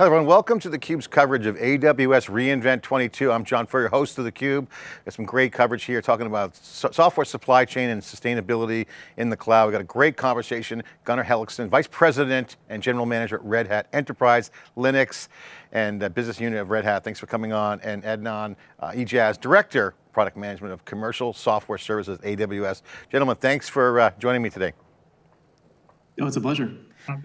Hello everyone, welcome to theCUBE's coverage of AWS reInvent 22. I'm John Furrier, host of theCUBE. Got some great coverage here talking about so software supply chain and sustainability in the cloud. We got a great conversation. Gunnar Hellekson, Vice President and General Manager at Red Hat Enterprise, Linux, and uh, Business Unit of Red Hat. Thanks for coming on. And Adnan uh, Ijaz, Director, Product Management of Commercial Software Services, AWS. Gentlemen, thanks for uh, joining me today. Oh, it's a pleasure.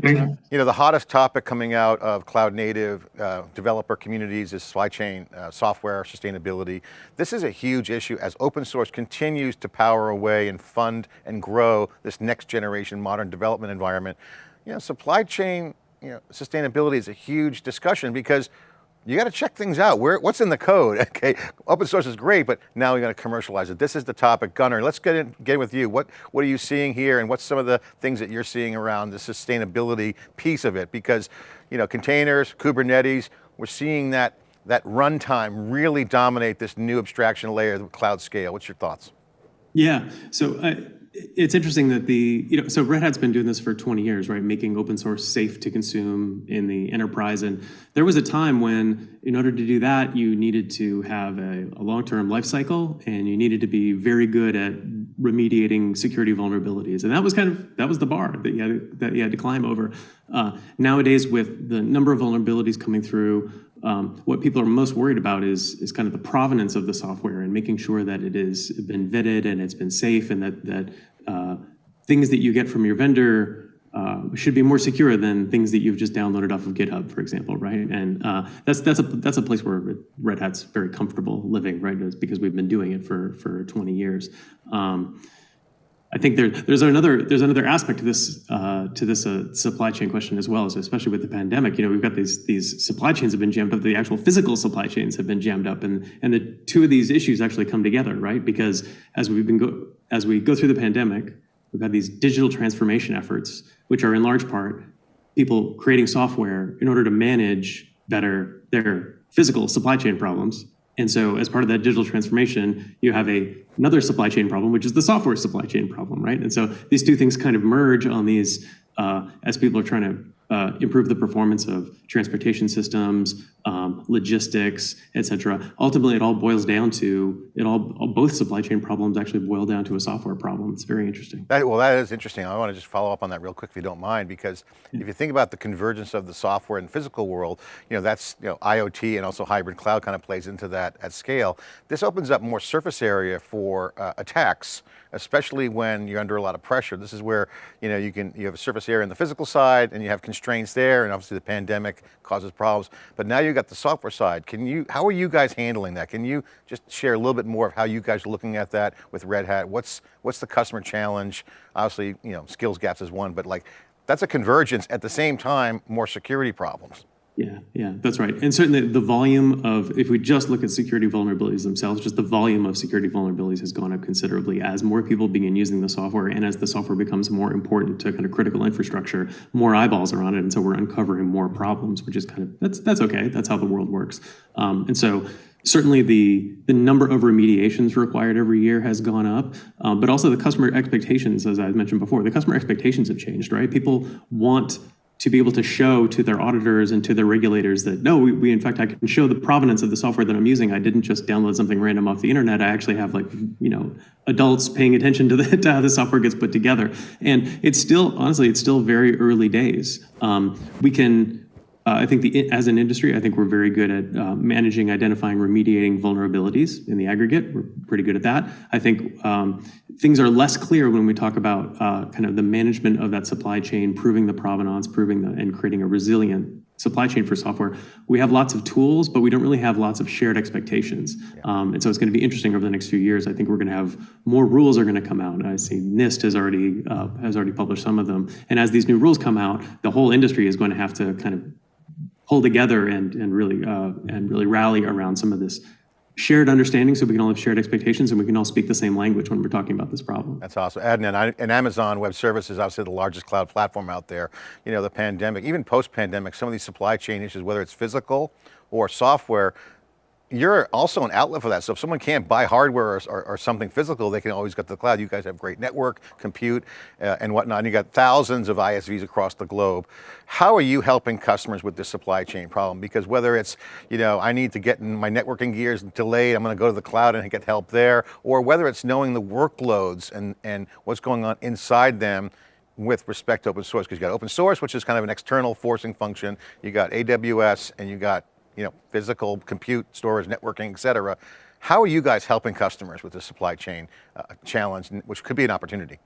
You know, the hottest topic coming out of cloud native uh, developer communities is supply chain uh, software sustainability. This is a huge issue as open source continues to power away and fund and grow this next generation modern development environment. You know, supply chain you know, sustainability is a huge discussion because you got to check things out. Where, what's in the code? Okay, open source is great, but now you got to commercialize it. This is the topic. Gunnar, let's get in, get with you. What, what are you seeing here and what's some of the things that you're seeing around the sustainability piece of it? Because, you know, containers, Kubernetes, we're seeing that, that runtime really dominate this new abstraction layer, the cloud scale. What's your thoughts? Yeah, so uh, it's interesting that the, you know, so Red Hat's been doing this for 20 years, right? Making open source safe to consume in the enterprise. And there was a time when, in order to do that, you needed to have a, a long-term life cycle and you needed to be very good at remediating security vulnerabilities. And that was kind of, that was the bar that you had that you had to climb over. Uh, nowadays, with the number of vulnerabilities coming through, um, what people are most worried about is, is kind of the provenance of the software and making sure that it has been vetted and it's been safe and that, that uh, things that you get from your vendor uh, should be more secure than things that you've just downloaded off of GitHub, for example, right? And uh, that's that's a that's a place where Red Hat's very comfortable living, right? It's because we've been doing it for for 20 years. Um, I think there, there's another there's another aspect to this uh, to this uh, supply chain question as well, especially with the pandemic. You know, we've got these these supply chains have been jammed up. The actual physical supply chains have been jammed up, and and the two of these issues actually come together, right? Because as we've been go as we go through the pandemic, we've had these digital transformation efforts, which are in large part people creating software in order to manage better their physical supply chain problems and so as part of that digital transformation, you have a, another supply chain problem, which is the software supply chain problem, right? And so these two things kind of merge on these uh, as people are trying to uh, improve the performance of transportation systems, um, logistics, et cetera. Ultimately, it all boils down to, it all, both supply chain problems actually boil down to a software problem. It's very interesting. That, well, that is interesting. I want to just follow up on that real quick if you don't mind, because yeah. if you think about the convergence of the software and physical world, you know, that's, you know, IoT and also hybrid cloud kind of plays into that at scale. This opens up more surface area for uh, attacks, especially when you're under a lot of pressure. This is where, you know, you can, you have a surface area in the physical side and you have constraints there and obviously the pandemic causes problems, but now you've got the software side. Can you, how are you guys handling that? Can you just share a little bit more of how you guys are looking at that with Red Hat? What's, what's the customer challenge? Obviously, you know, skills gaps is one, but like, that's a convergence at the same time, more security problems. Yeah, yeah, that's right. And certainly the volume of, if we just look at security vulnerabilities themselves, just the volume of security vulnerabilities has gone up considerably as more people begin using the software and as the software becomes more important to kind of critical infrastructure, more eyeballs are on it. And so we're uncovering more problems, which is kind of, that's, that's okay. That's how the world works. Um, and so certainly the, the number of remediations required every year has gone up, um, but also the customer expectations, as I mentioned before, the customer expectations have changed, right? People want to be able to show to their auditors and to their regulators that no, we, we, in fact I can show the provenance of the software that I'm using. I didn't just download something random off the internet. I actually have like you know adults paying attention to, the, to how the software gets put together. And it's still honestly it's still very early days. Um, we can uh, I think the, as an industry, I think we're very good at uh, managing, identifying, remediating vulnerabilities in the aggregate. We're pretty good at that. I think um, things are less clear when we talk about uh, kind of the management of that supply chain, proving the provenance, proving the, and creating a resilient supply chain for software. We have lots of tools, but we don't really have lots of shared expectations. Yeah. Um, and so it's going to be interesting over the next few years. I think we're going to have more rules are going to come out. I see NIST has already uh, has already published some of them. And as these new rules come out, the whole industry is going to have to kind of pull together and, and, really, uh, and really rally around some of this shared understanding so we can all have shared expectations and we can all speak the same language when we're talking about this problem. That's awesome. Adnan, and Amazon Web Services, obviously the largest cloud platform out there. You know, the pandemic, even post-pandemic, some of these supply chain issues, whether it's physical or software, you're also an outlet for that. So if someone can't buy hardware or, or, or something physical, they can always go to the cloud. You guys have great network, compute, uh, and whatnot. And you got thousands of ISVs across the globe. How are you helping customers with this supply chain problem? Because whether it's, you know, I need to get in my networking gears delayed, I'm going to go to the cloud and get help there, or whether it's knowing the workloads and, and what's going on inside them, with respect to open source, because you got open source, which is kind of an external forcing function. You got AWS and you got you know, physical compute, storage, networking, et cetera. How are you guys helping customers with the supply chain uh, challenge, which could be an opportunity?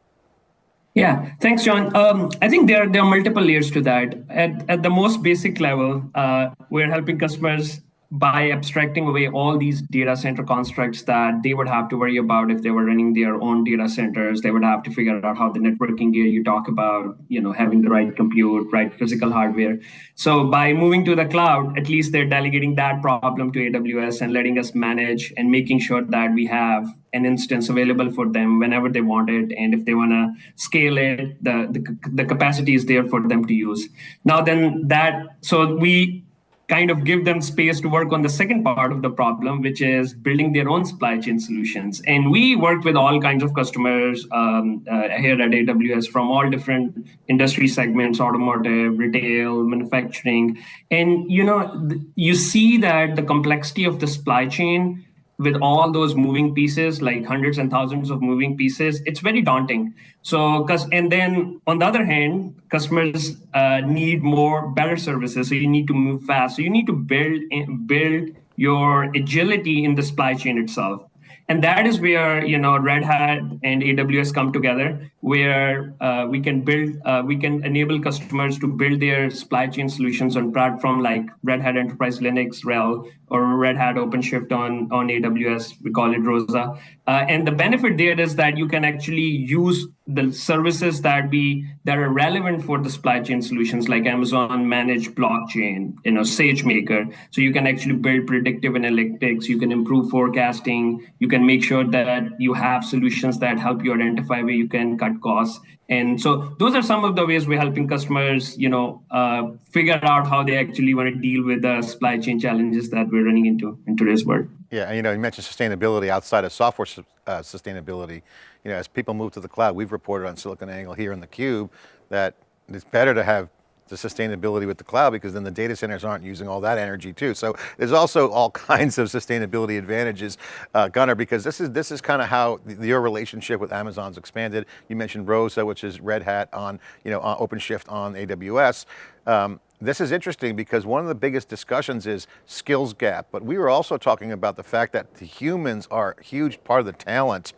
Yeah, thanks, John. Um, I think there, there are multiple layers to that. At, at the most basic level, uh, we're helping customers by abstracting away all these data center constructs that they would have to worry about if they were running their own data centers. They would have to figure out how the networking gear you talk about you know having the right compute right physical hardware. So by moving to the cloud at least they're delegating that problem to aws and letting us manage and making sure that we have an instance available for them whenever they want it. And if they want to scale it the, the the capacity is there for them to use. Now then that so we kind of give them space to work on the second part of the problem, which is building their own supply chain solutions. And we work with all kinds of customers um, uh, here at AWS from all different industry segments, automotive, retail, manufacturing. And you know, you see that the complexity of the supply chain with all those moving pieces, like hundreds and thousands of moving pieces, it's very daunting. So, and then on the other hand, customers uh, need more better services. So you need to move fast. So you need to build build your agility in the supply chain itself and that is where you know red hat and aws come together where uh, we can build uh, we can enable customers to build their supply chain solutions on platform like red hat enterprise linux rel or red hat openshift on on aws we call it rosa uh, and the benefit there is that you can actually use the services that be that are relevant for the supply chain solutions like Amazon managed blockchain, you know, SageMaker. So you can actually build predictive analytics, you can improve forecasting, you can make sure that you have solutions that help you identify where you can cut costs. And so those are some of the ways we're helping customers, you know, uh, figure out how they actually want to deal with the supply chain challenges that we're running into in today's world. Yeah, and you know, you mentioned sustainability outside of software uh, sustainability. You know, as people move to the cloud, we've reported on SiliconANGLE here in the cube that it's better to have the sustainability with the cloud because then the data centers aren't using all that energy too. So there's also all kinds of sustainability advantages, uh, Gunnar, because this is this is kind of how the, your relationship with Amazon's expanded. You mentioned Rosa, which is Red Hat on, you know, on OpenShift on AWS. Um, this is interesting because one of the biggest discussions is skills gap, but we were also talking about the fact that the humans are a huge part of the talent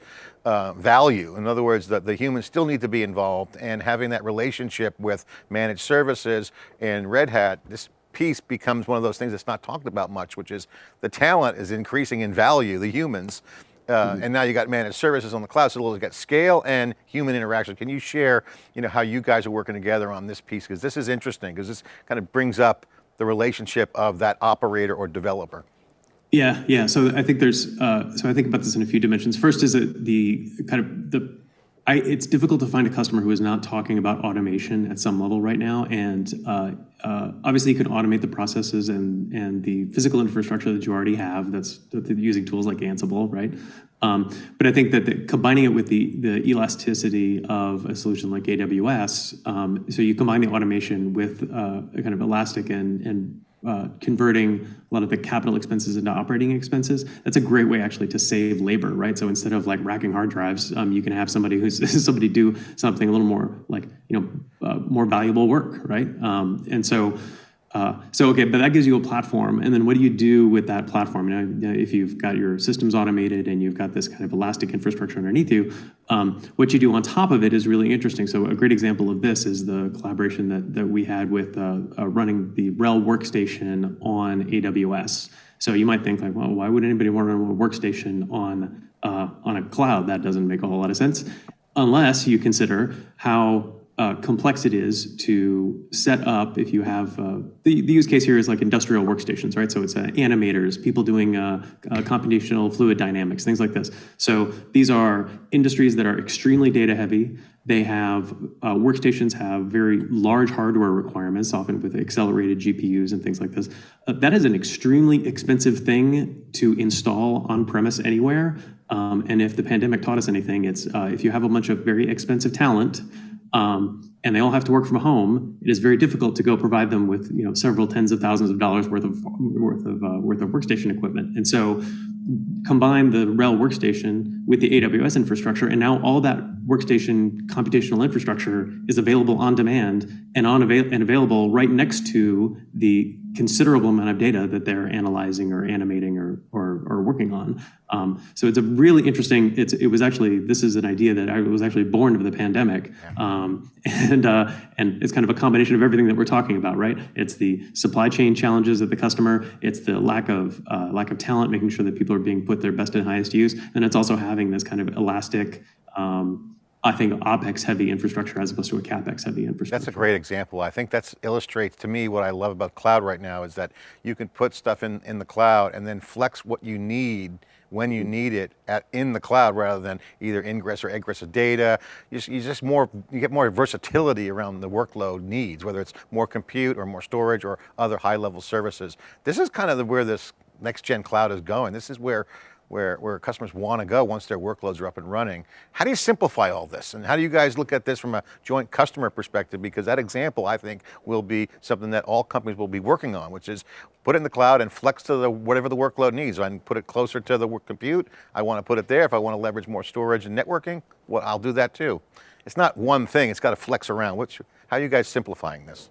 uh, value. In other words, that the humans still need to be involved and having that relationship with managed services and Red Hat, this piece becomes one of those things that's not talked about much, which is the talent is increasing in value, the humans, uh, mm-hmm. and now you got managed services on the cloud, so you've got scale and human interaction. Can you share, you know, how you guys are working together on this piece? Because this is interesting, because this kind of brings up the relationship of that operator or developer. Yeah, yeah. So I think there's, uh, so I think about this in a few dimensions. First is the kind of the I, it's difficult to find a customer who is not talking about automation at some level right now. And uh, uh, obviously, you can automate the processes and and the physical infrastructure that you already have. That's, using tools like Ansible, right? Um, but I think that the, combining it with the the elasticity of a solution like AWS, um, so you combine the automation with uh, a kind of elastic and and uh, converting a lot of the capital expenses into operating expenses, that's a great way actually to save labor, right? So instead of like racking hard drives, um, you can have somebody who's somebody do something a little more like you know uh, more valuable work, right? Um, and so uh, so okay, but that gives you a platform, and then what do you do with that platform? Now, if you've got your systems automated and you've got this kind of elastic infrastructure underneath you, um, what you do on top of it is really interesting. So a great example of this is the collaboration that that we had with uh, uh, running the RHEL workstation on AWS. So you might think like, well, why would anybody want to run a workstation on uh, on a cloud? That doesn't make a whole lot of sense, unless you consider how uh, complex it is to set up if you have uh, the, the use case here is like industrial workstations right? So it's uh, animators people doing uh, uh, computational fluid dynamics things like this. So these are industries that are extremely data heavy. They have uh, workstations have very large hardware requirements often with accelerated gpus and things like this. That is an extremely expensive thing to install on premise anywhere. Um, and if the pandemic taught us anything it's if you have a bunch of very expensive talent um, and they all have to work from home, it is very difficult to go provide them with you know several tens of thousands of dollars worth of worth of uh, worth of workstation equipment. And so combine the RHEL workstation with the AWS infrastructure, and now all that workstation computational infrastructure is available on demand and on avail- and available right next to the considerable amount of data that they're analyzing or animating or or, or working on. Um, so it's a really interesting. It's it was actually this is an idea that I was actually born of the pandemic, um, and uh, and it's kind of a combination of everything that we're talking about, right? It's the supply chain challenges of the customer. It's the lack of uh, lack of talent, making sure that people are being put their best and highest use, and it's also having this kind of elastic. Um, I think OpEx heavy infrastructure as opposed to a CapEx heavy infrastructure. That's a great example. I think that illustrates to me what I love about cloud right now is that you can put stuff in, in the cloud and then flex what you need when you need it at, in the cloud rather than either ingress or egress of data. You just, you just more, you get more versatility around the workload needs, whether it's more compute or more storage or other high level services. This is kind of the, where this next gen cloud is going. This is where where, where customers want to go once their workloads are up and running. How do you simplify all this? And how do you guys look at this from a joint customer perspective? Because that example, I think, will be something that all companies will be working on, which is put it in the cloud and flex to the whatever the workload needs. I can put it closer to the compute. I want to put it there. If I want to leverage more storage and networking, well, I'll do that too. It's not one thing, it's got to flex around. Which, how are you guys simplifying this?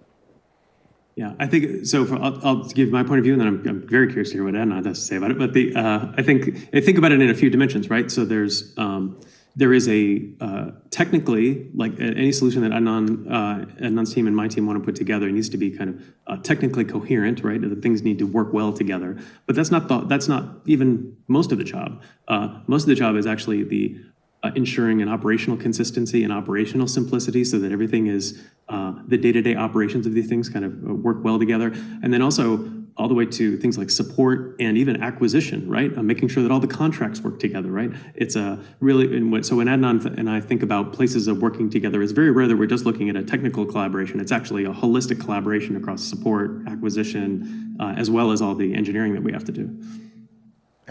Yeah, I think so. For, I'll, I'll, give my point of view, and then I'm, I'm, very curious to hear what Adnan has to say about it. But the uh, I think I think about it in a few dimensions, right? So there's um, there is a uh, technically like any solution that Adnan uh, Adnan's team and my team want to put together needs to be kind of uh, technically coherent, right? The things need to work well together. But that's not the, that's not even most of the job. Uh, most of the job is actually the uh, ensuring an operational consistency and operational simplicity so that everything is uh, the day-to-day operations of these things kind of uh, work well together. And then also all the way to things like support and even acquisition, right? Uh, making sure that all the contracts work together, right? It's a really, so when Adnan and I think about places of working together, it's very rare that we're just looking at a technical collaboration. It's actually a holistic collaboration across support, acquisition, uh, as well as all the engineering that we have to do.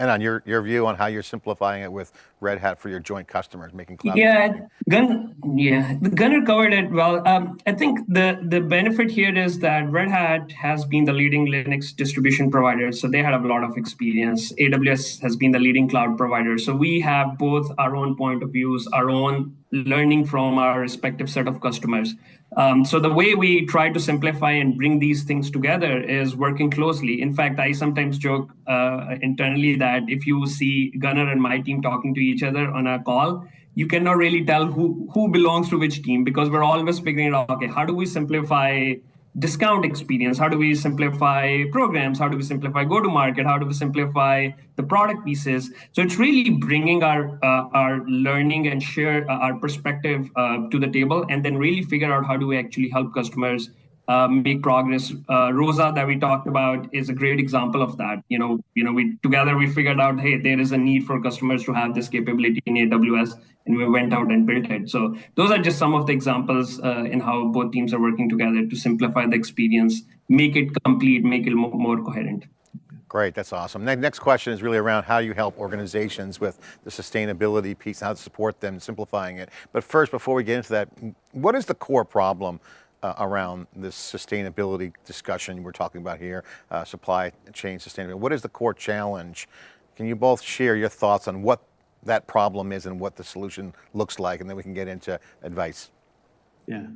Adnan your, your view on how you're simplifying it with Red Hat for your joint customers, making cloud. Yeah, Gun, yeah, Gunnar covered it well. Um, I think the, the benefit here is that Red Hat has been the leading Linux distribution provider, so they have a lot of experience. AWS has been the leading cloud provider. So we have both our own point of views, our own learning from our respective set of customers. Um, so the way we try to simplify and bring these things together is working closely. In fact, I sometimes joke uh, internally that if you see Gunnar and my team talking to each other on a call, you cannot really tell who who belongs to which team because we're always figuring out okay how do we simplify discount experience. How do we simplify programs? How do we simplify go to market how do we simplify the product pieces? So it's really bringing our uh, our learning and share uh, our perspective uh, to the table and then really figure out how do we actually help customers uh, make progress. Uh, Rosa that we talked about is a great example of that. You know, you know, we together we figured out, hey, there is a need for customers to have this capability in AWS, and we went out and built it. So those are just some of the examples uh, in how both teams are working together to simplify the experience, make it complete, make it more, more coherent. Great, that's awesome. Next question is really around how you help organizations with the sustainability piece, how to support them, simplifying it. But first, before we get into that, what is the core problem uh, around this sustainability discussion we're talking about here, uh, supply chain sustainability. What is the core challenge? Can you both share your thoughts on what that problem is and what the solution looks like, and then we can get into advice. Yeah.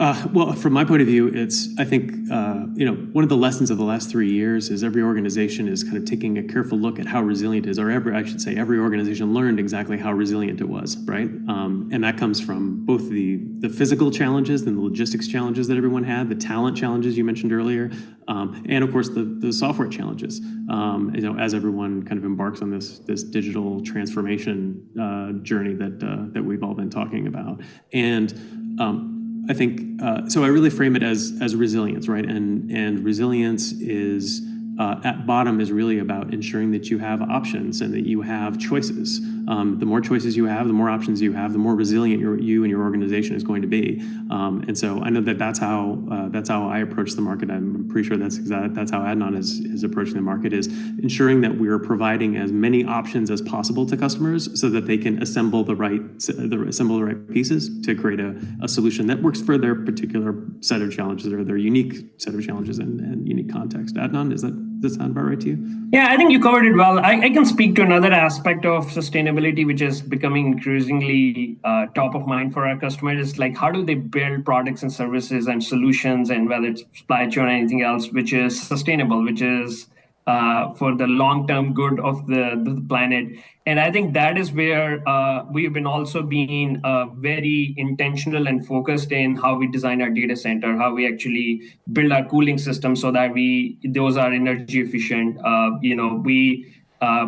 Uh, well, from my point of view, it's I think uh, you know one of the lessons of the last three years is every organization is kind of taking a careful look at how resilient it is, or every I should say every organization learned exactly how resilient it was, right? Um, and that comes from both the the physical challenges and the logistics challenges that everyone had, the talent challenges you mentioned earlier, um, and of course the the software challenges. Um, you know, as everyone kind of embarks on this this digital transformation uh, journey that uh, that we've all been talking about, and um, I think, uh, so I really frame it as, as resilience, right? And, and resilience is, uh, at bottom is really about ensuring that you have options and that you have choices. Um, the more choices you have, the more options you have, the more resilient your, you and your organization is going to be. Um, and so I know that that's how uh, that's how I approach the market. I'm pretty sure that's exactly that's how Adnan is, is approaching the market is ensuring that we are providing as many options as possible to customers so that they can assemble the right the assemble the right pieces to create a, a solution that works for their particular set of challenges or their unique set of challenges and, and unique context. Adnan, is that does that sound about right to you? Yeah, I think you covered it well. I, I can speak to another aspect of sustainability, which is becoming increasingly uh, top of mind for our customers. Like, how do they build products and services and solutions, and whether it's supply chain or anything else, which is sustainable, which is uh, for the long-term good of the, the, planet. And I think that is where uh, we've been also being uh, very intentional and focused in how we design our data center, how we actually build our cooling system so that we those are energy efficient. Uh, you know, we uh,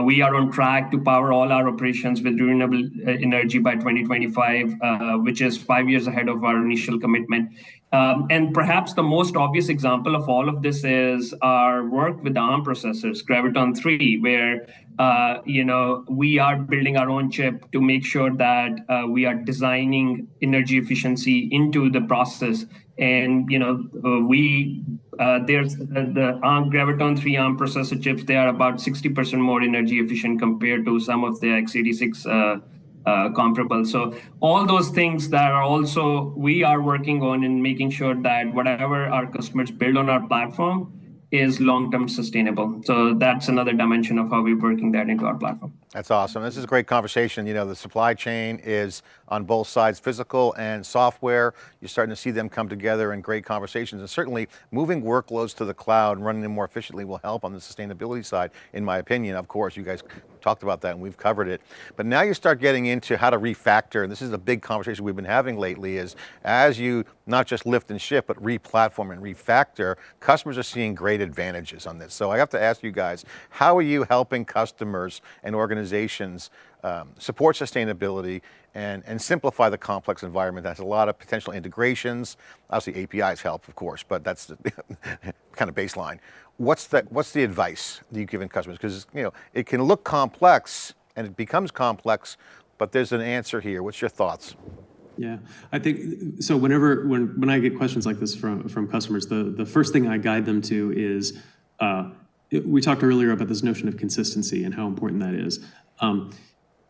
we are on track to power all our operations with renewable energy by 2025, uh, which is five years ahead of our initial commitment. Um, and perhaps the most obvious example of all of this is our work with the ARM processors, Graviton 3, where uh, you know we are building our own chip to make sure that uh, we are designing energy efficiency into the process. And you know uh, we uh, there's the ARM Graviton 3 ARM processor chips. They are about 60% more energy efficient compared to some of the x86 uh, comparable. So all those things that are also we are working on in making sure that whatever our customers build on our platform is long-term sustainable. So that's another dimension of how we're working that into our platform. That's awesome. This is a great conversation. You know, the supply chain is on both sides, physical and software. You're starting to see them come together in great conversations. And certainly moving workloads to the cloud and running them more efficiently will help on the sustainability side, in my opinion. Of course, you guys talked about that and we've covered it. But now you start getting into how to refactor, and this is a big conversation we've been having lately, is as you not just lift and shift, but re-platform and refactor, customers are seeing great advantages on this. So I have to ask you guys, how are you helping customers and organizations organizations um, support sustainability and, and simplify the complex environment. That's a lot of potential integrations. Obviously APIs help, of course, but that's the kind of baseline. What's the, what's the advice that you give in customers? Because you know, it can look complex and it becomes complex, but there's an answer here. What's your thoughts? Yeah, I think, so whenever, when, when I get questions like this from, from customers, the, the first thing I guide them to is, uh, we talked earlier about this notion of consistency and how important that is. Um,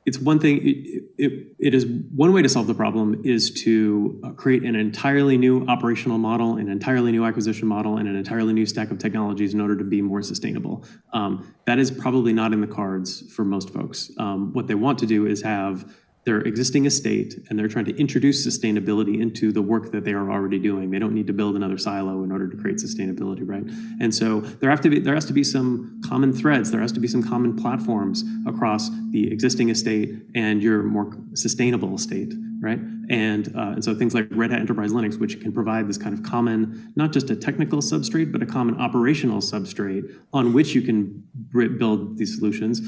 it's one thing, it, it, it is one way to solve the problem is to uh, create an entirely new operational model, an entirely new acquisition model, and an entirely new stack of technologies in order to be more sustainable. Um, that is probably not in the cards for most folks. Um, what they want to do is have their existing estate and they're trying to introduce sustainability into the work that they are already doing. They don't need to build another silo in order to create sustainability, right? And so there have to be there has to be some common threads, there has to be some common platforms across the existing estate and your more sustainable estate, right? And, uh, and so things like Red Hat Enterprise Linux, which can provide this kind of common, not just a technical substrate, but a common operational substrate on which you can build these solutions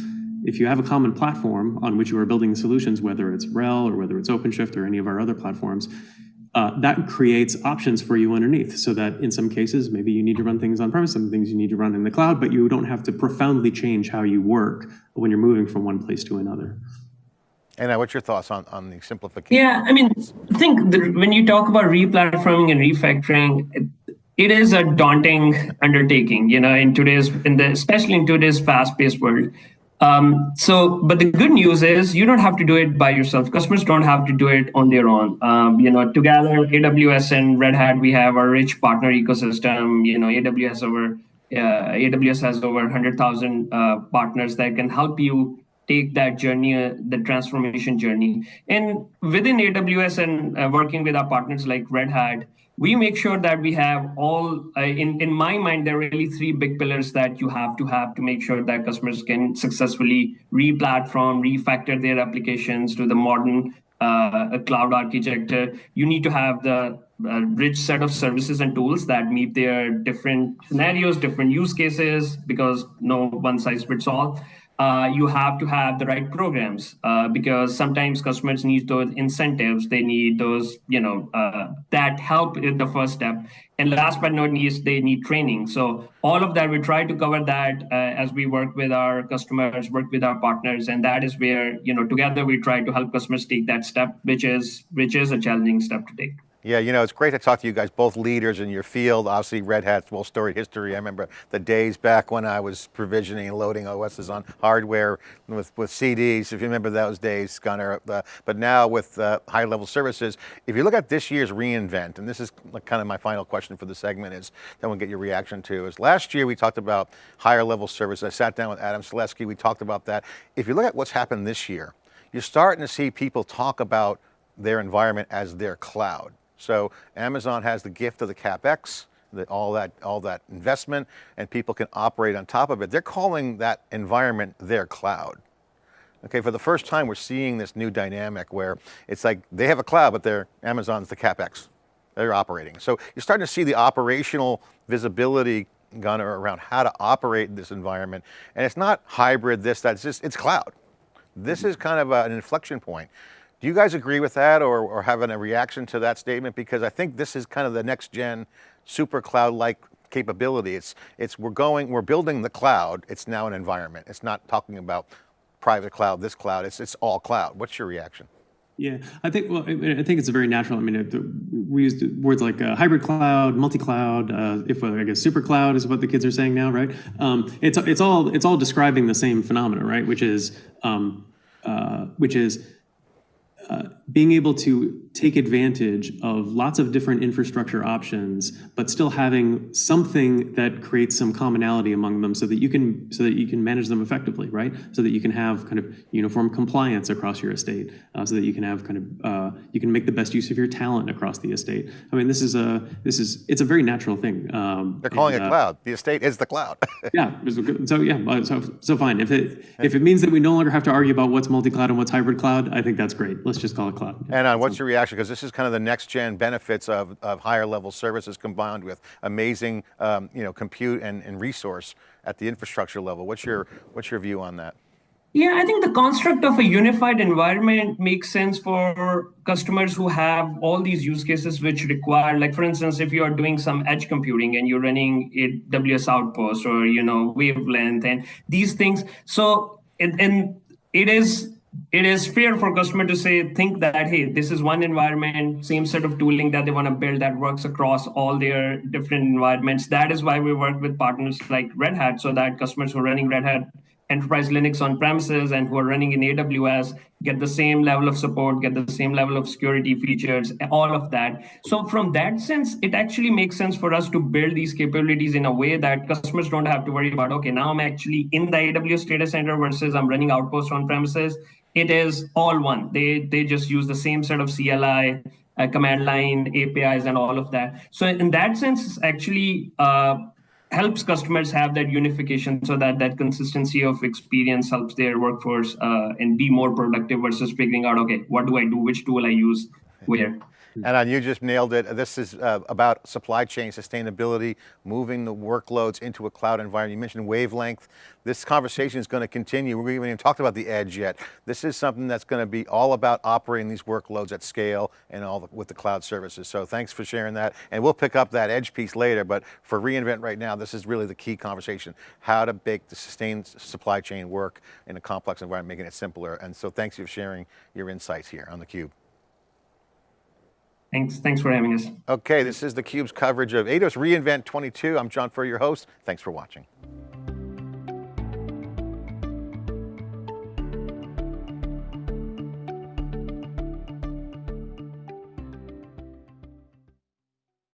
if you have a common platform on which you are building solutions, whether it's RHEL or whether it's OpenShift or any of our other platforms, uh, that creates options for you underneath so that in some cases, maybe you need to run things on premise, some things you need to run in the cloud, but you don't have to profoundly change how you work when you're moving from one place to another. Adnan, what's your thoughts on, on the simplification? Yeah, I mean, I think the, when you talk about replatforming and refactoring, it, it is a daunting undertaking, you know, in today's, in the, especially in today's fast-paced world. Um, so, but the good news is you don't have to do it by yourself. Customers don't have to do it on their own. Um, you know, together, AWS and Red Hat, we have a rich partner ecosystem. You know, AWS over uh, AWS has over 100,000 uh, partners that can help you take that journey, uh, the transformation journey. And within AWS and uh, working with our partners like Red Hat, we make sure that we have all uh, in in my mind there are really three big pillars that you have to have to make sure that customers can successfully re-platform refactor their applications to the modern uh, cloud architecture. You need to have the uh, rich set of services and tools that meet their different scenarios different use cases because no one size fits all uh, you have to have the right programs uh, because sometimes customers need those incentives. They need those, you know, uh, that help in the first step. And last but not least, they need training. So all of that, we try to cover that uh, as we work with our customers, work with our partners, and that is where, you know, together we try to help customers take that step, which is which is a challenging step to take. Yeah, you know, it's great to talk to you guys, both leaders in your field. Obviously, Red Hat's well storied history. I remember the days back when I was provisioning and loading OSs on hardware with, with CDs, if you remember those days, Gunnar. Uh, but now with uh, high level services, if you look at this year's reInvent, and this is kind of my final question for the segment is, then we'll get your reaction to, is last year we talked about higher level services. I sat down with Adam Selipsky, we talked about that. If you look at what's happened this year, you're starting to see people talk about their environment as their cloud. So Amazon has the gift of the CapEx, the, all, that, all that investment, and people can operate on top of it. They're calling that environment their cloud. Okay, for the first time, we're seeing this new dynamic where it's like they have a cloud, but they're Amazon's the CapEx. They're operating. So you're starting to see the operational visibility Gunnar around how to operate in this environment. And it's not hybrid, this, that, it's just, it's cloud. This mm-hmm. is kind of a, an inflection point. Do you guys agree with that or, or having a reaction to that statement? Because I think this is kind of the next gen super cloud-like capability. It's, it's, we're going, we're building the cloud. It's now an environment. It's not talking about private cloud, this cloud, it's, it's all cloud. What's your reaction? Yeah, I think well, I think it's a very natural. I mean, we use words like uh, hybrid cloud, multi-cloud. Uh, if uh, I guess super cloud is what the kids are saying now, right? Um, it's it's all it's all describing the same phenomena, right? Which is um, uh, which is uh, being able to take advantage of lots of different infrastructure options, but still having something that creates some commonality among them so that you can so that you can manage them effectively, right? So that you can have kind of uniform compliance across your estate, uh, so that you can have kind of uh, you can make the best use of your talent across the estate. I mean, this is a this is it's a very natural thing. Um, They're calling and, it uh, cloud. The estate is the cloud. yeah. So yeah. So so fine. If it if it means that we no longer have to argue about what's multi-cloud and what's hybrid cloud, I think that's great. Let's just call it cloud. Adnan what's your reaction? Because this is kind of the next gen benefits of, of higher level services combined with amazing um, you know, compute and, and resource at the infrastructure level. What's your, what's your view on that? Yeah, I think the construct of a unified environment makes sense for customers who have all these use cases which require, like for instance, if you are doing some edge computing and you're running AWS Outpost or you know wavelength and these things. So and, and it is it is fair for customer to say think that hey this is one environment same set of tooling that they want to build that works across all their different environments. That is why we work with partners like red hat so that customers who are running red hat enterprise linux on premises and who are running in aws get the same level of support get the same level of security features all of that. So from that sense it actually makes sense for us to build these capabilities in a way that customers don't have to worry about okay now i'm actually in the aws data center versus i'm running outpost on premises it is all one. They they just use the same set of CLI, uh, command line, APIs, and all of that. So in that sense, actually uh, helps customers have that unification so that that consistency of experience helps their workforce uh, and be more productive versus figuring out, okay, what do I do? Which tool I use where? And you just nailed it. This is uh, about supply chain sustainability, moving the workloads into a cloud environment. You mentioned wavelength. This conversation is going to continue. We haven't even talked about the edge yet. This is something that's going to be all about operating these workloads at scale and all the, with the cloud services. So thanks for sharing that. And we'll pick up that edge piece later, but for reInvent right now, this is really the key conversation. How to make the sustained supply chain work in a complex environment, making it simpler. And so thanks for sharing your insights here on theCUBE. Thanks, thanks for having us. Okay, this is theCUBE's coverage of AWS reInvent 22. I'm John Furrier, your host. Thanks for watching.